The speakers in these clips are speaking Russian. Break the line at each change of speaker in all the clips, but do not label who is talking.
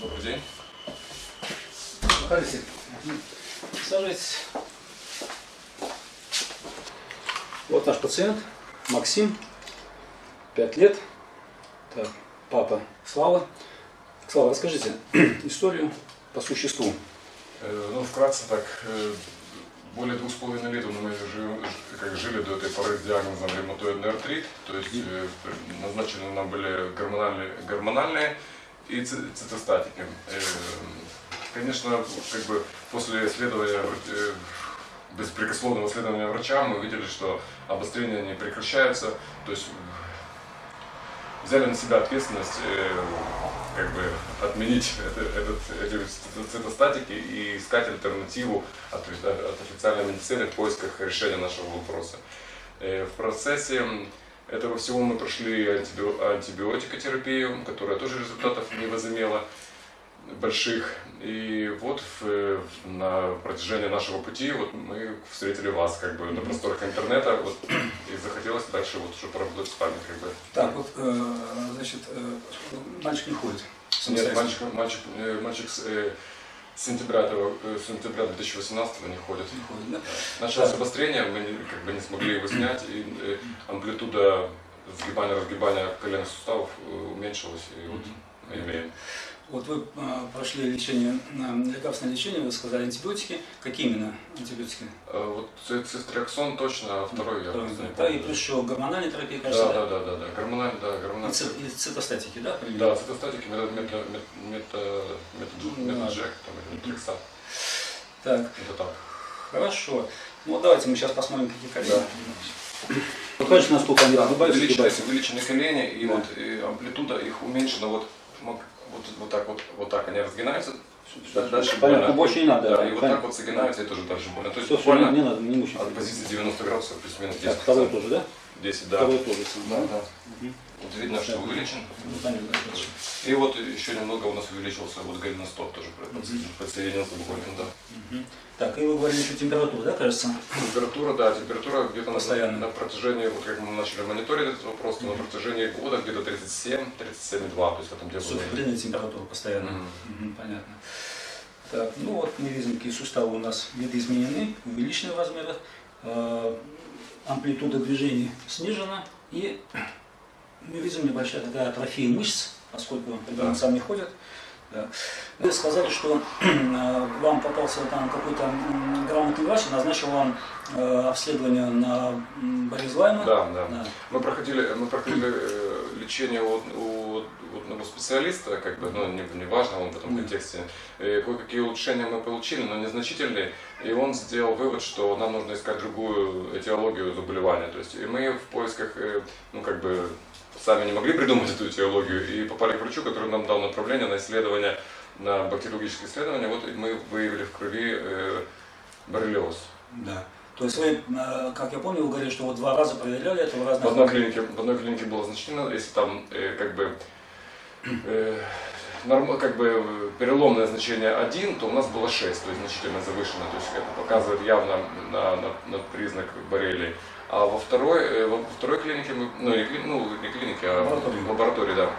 Добрый день.
Проходите. Сажайтесь. Вот наш пациент, Максим, 5 лет. Так, папа Слава. Слава, расскажите историю по существу.
Э, Ну, вкратце так, э, более двух с половиной лет мы жи- как жили до этой поры с диагнозом ревматоидный артрит, то есть э, назначены нам были гормональные, гормональные и ци- цитостатики. Э, Конечно, как бы после исследования, э, беспрекословного исследования врача мы увидели, что обострения не прекращаются, то есть взяли на себя ответственность э, как бы отменить это- этот, эти цитостатики и искать альтернативу от, от официальной медицины в поисках решения нашего вопроса. Э, В процессе этого всего мы прошли антиби- антибиотикотерапию, которая тоже результатов не возымела больших. И вот в- на протяжении нашего пути вот мы встретили вас как бы на просторах интернета вот, и захотелось дальше вот уже поработать с вами как бы.
Так, вот, э, значит, э, мальчик не ходит.
Нет, мальчик, мальчик, э, мальчик э, с сентября, этого, э, с сентября 2018 не ходит.
Не ходит, да?
Началось обострение, мы не- как бы не смогли его снять, и э, амплитуда сгибания-разгибания коленных суставов э, уменьшилась, и вот мы имеем.
Вот вы э, прошли лечение, э, лекарственное лечение, вы сказали антибиотики. Какие именно антибиотики?
Э, Вот ци- цистрексон точно, а второй я просто не
Да, и плюс еще гормональная терапия,
Да,
кажется,
да, да, да, да, гормональный, да,
И,
гормональный.
ци- и цитостатики, да? правильно?
Да, цитостатики, мета, мета,
Ну,
мета,
ладно.
Джек, там, или метриксат.
Так,
Это так.
хорошо. Ну вот давайте мы сейчас посмотрим, какие колени.
Да.
Покажите, насколько они
Да, увеличены, увеличены колени, и
Да.
вот и амплитуда их уменьшена, вот, вот, вот так вот, вот так они разгинаются, да- дальше
Понятно,
больно.
больше не надо.
Да, и вот так вот загинаются, и тоже дальше больно. То есть
Все,
буквально
не надо, не мучайте.
от позиции 90 градусов плюс-минус 10.
Так, второй тоже, да?
10, да.
Второй тоже.
Да, да.
Мгм.
Вот видно, что увеличен.
Ну.
И вот еще немного у нас увеличился вот голеностоп тоже подсоединился буквально, да.
Так, и вы говорили еще температуру, да, кажется?
Температура, да, температура где-то на,
Постоянно.
на протяжении, вот как мы начали мониторить этот вопрос, то на протяжении года где-то 37, 37,2, то есть в этом диапазоне.
Субфибрильная температура постоянно.
Мгм.
Мгм, понятно. Так, ну вот мы видим, какие суставы у нас видоизменены, увеличены в размерах, э, амплитуда движений снижена, и мы видим небольшая такая атрофия мышц, поскольку ребенок
Да.
сам не ходит. Да. Вы сказали, что э, вам попался там какой-то грамотный врач, назначил вам э, обследование на болезнь Лайма.
Да, да.
Да.
Мы проходили, мы проходили э, лечение у, у, у одного специалиста, как бы, ну, не, не важно он в этом контексте. Кое-какие улучшения мы получили, но незначительные. И он сделал вывод, что нам нужно искать другую этиологию заболевания. То есть, и мы в поисках, э, ну, как бы, сами не могли придумать эту этиологию, и попали к врачу, который нам дал направление на исследование, на бактериологические исследования. Вот мы выявили в крови э, боррелиоз.
Да. То есть вы, э, как я помню, вы говорили, что вот два раза проверяли это в разных...
В одной клинике, в одной клинике было значительно, если там э, как бы как бы э, переломное значение 1, то у нас было 6, то есть значительно завышено. То есть это показывает явно на, на, на признак боррелии. А во второй, э, во второй клинике, мы, ну, не, кли- ну не клинике, а
Лаборатории.
в лаборатории, да,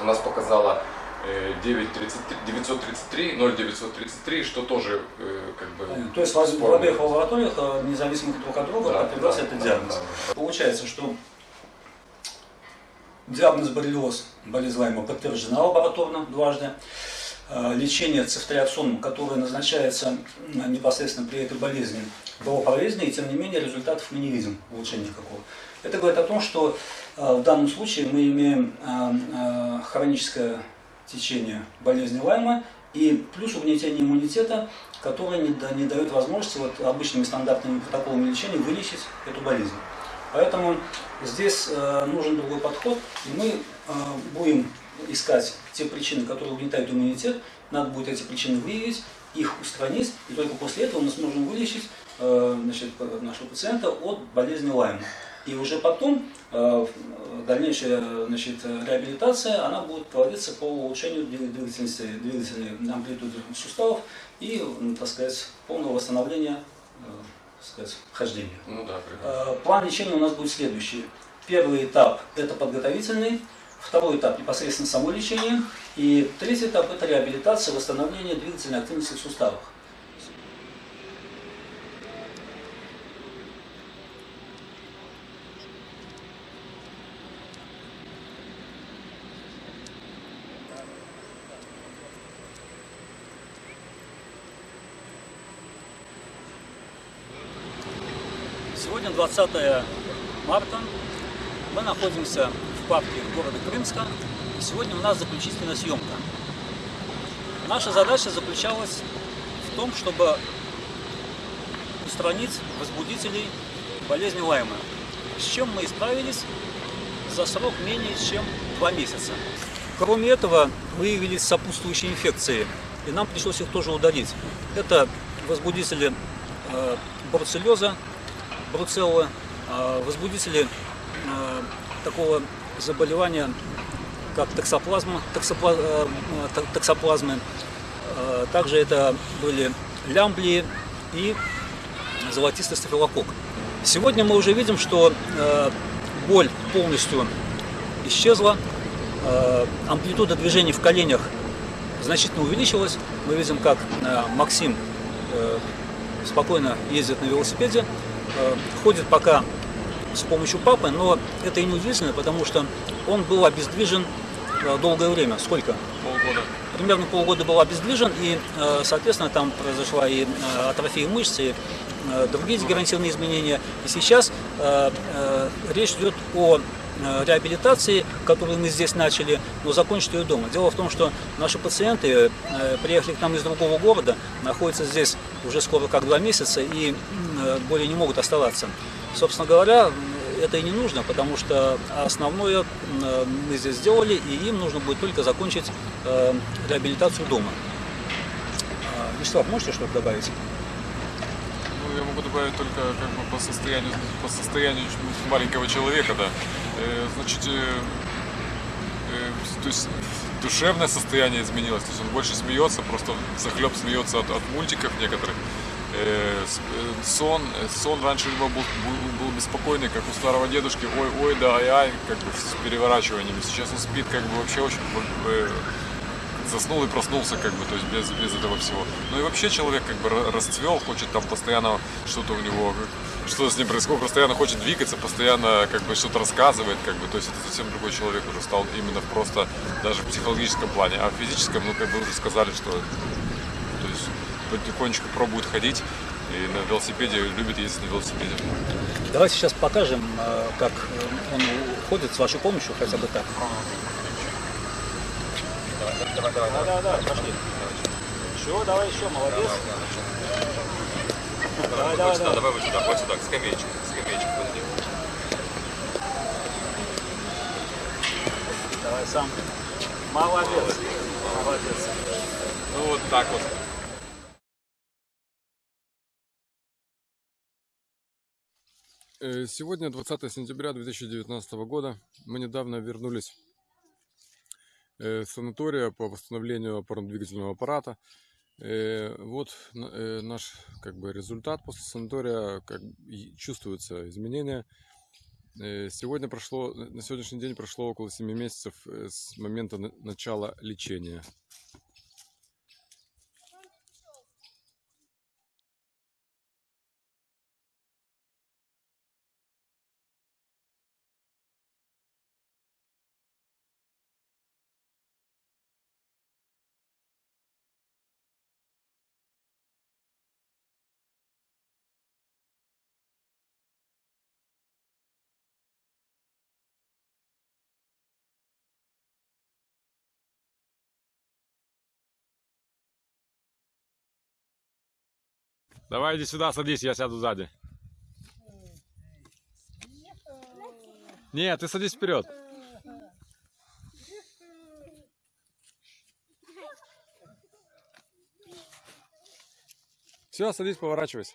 у нас показало э, 933, 933, 0,933, что тоже э, как бы...
Понятно. То есть в обеих лабораториях, э, независимых друг от друга,
Да,
подтверждался
да,
этот
да,
диагноз.
да.
Получается, что диагноз боррелиоз, болезнь Лайма, подтверждена лабораторно дважды. Э, Лечение цифтриаксоном, которое назначается м, непосредственно при этой болезни, было полезно, и тем не менее результатов мы не видим, улучшения никакого. Это говорит о том, что э, в данном случае мы имеем э, э, хроническое течение болезни Лайма и плюс угнетение иммунитета, которое не, да- не дает возможности вот, обычными стандартными протоколами лечения вылечить эту болезнь. Поэтому здесь э, нужен другой подход, и мы э, будем искать те причины, которые угнетают иммунитет, надо будет эти причины выявить, их устранить, и только после этого мы сможем вылечить э, значит, нашего пациента от болезни Лайма. И уже потом дальнейшая значит, реабилитация, она будет проводиться по улучшению двиг- двигательности, двигательной амплитуды суставов и, так сказать, полного восстановления сказать, хождения.
Ну да, прекрасно.
Э, План лечения у нас будет следующий. Первый этап – это подготовительный. Второй этап непосредственно само лечение. И третий этап это реабилитация, восстановление двигательной активности в суставах. Сегодня 20 марта. Мы находимся в парке города Крымска. И сегодня у нас заключительная съемка. Наша задача заключалась в том, чтобы устранить возбудителей болезни Лайма. С чем мы и справились за срок менее чем два месяца. Кроме этого, выявились сопутствующие инфекции, и нам пришлось их тоже удалить. Это возбудители э, бруцеллеза, бруцеллы, э, возбудители э, такого заболевания, как токсоплазма, токсопла, э, токсоплазмы. Также это были лямблии и золотистый стафилококк. Сегодня мы уже видим, что боль полностью исчезла, амплитуда движений в коленях значительно увеличилась. Мы видим, как Максим э, спокойно ездит на велосипеде, ходит пока с помощью папы, но это и не удивительно, потому что он был обездвижен э, долгое время. Сколько?
Полгода.
Примерно полгода был обездвижен, и, э, соответственно, там произошла и э, атрофия мышц, и э, другие дегенеративные изменения. И сейчас э, э, речь идет о э, реабилитации, которую мы здесь начали, но закончить ее дома. Дело в том, что наши пациенты э, приехали к нам из другого города, находятся здесь уже скоро как два месяца и э, более не могут оставаться. Собственно говоря, это и не нужно, потому что основное э, мы здесь сделали, и им нужно будет только закончить э, реабилитацию дома. А, Вячеслав, можете что-то добавить?
Ну, я могу добавить только как бы по состоянию, по состоянию маленького человека, да. Э, значит, э, э, то есть душевное состояние изменилось, то есть он больше смеется, просто захлеб смеется от, от мультиков некоторых. Сон, сон раньше него был, был, был беспокойный, как у старого дедушки, ой, ой, да, ай, ай, как бы с переворачиваниями. Сейчас он спит как бы вообще очень заснул и проснулся, как бы, то есть без, без этого всего. Ну и вообще человек как бы ра- расцвел, хочет там постоянно что-то у него, что с ним происходит, постоянно хочет двигаться, постоянно как бы что-то рассказывает, как бы, то есть это совсем другой человек уже стал именно просто даже в психологическом плане, а в физическом, ну как бы уже сказали, что то есть потихонечку пробует ходить и на велосипеде любит ездить на велосипеде.
Давайте сейчас покажем, э, как э, он ходит с вашей помощью, хотя бы так. Давай, давай, давай. Да, да, да, пошли. Еще, давай еще, молодец. Давай, давай, давай.
Давай вот сюда, вот сюда, к скамеечке, к скамеечке подойди.
Давай сам. Молодец. Молодец.
Ну вот так вот.
Э, Сегодня 20 сентября 2019 года. Мы недавно вернулись э, с санатория по восстановлению опорно-двигательного аппарата. Э, Вот э, наш как бы результат после санатория, как чувствуются изменения. Э, Сегодня прошло, на сегодняшний день прошло около 7 месяцев с момента на- начала лечения. Давай иди сюда, садись, я сяду сзади. Нет, ты садись вперед. Все, садись, поворачивайся.